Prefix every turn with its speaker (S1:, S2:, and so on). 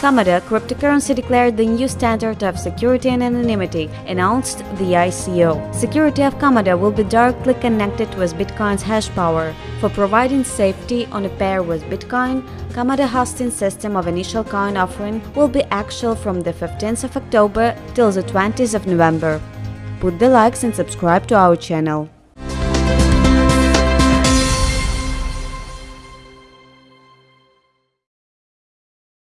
S1: Komodo cryptocurrency declared the new standard of security and anonymity, announced the ICO. Security of Komodo will be directly connected with Bitcoin's hash power. For providing safety on a pair with Bitcoin, Komodo hosting system of initial coin offering will be actual from the 15th of October till the 20th of November. Put the likes and subscribe to our channel.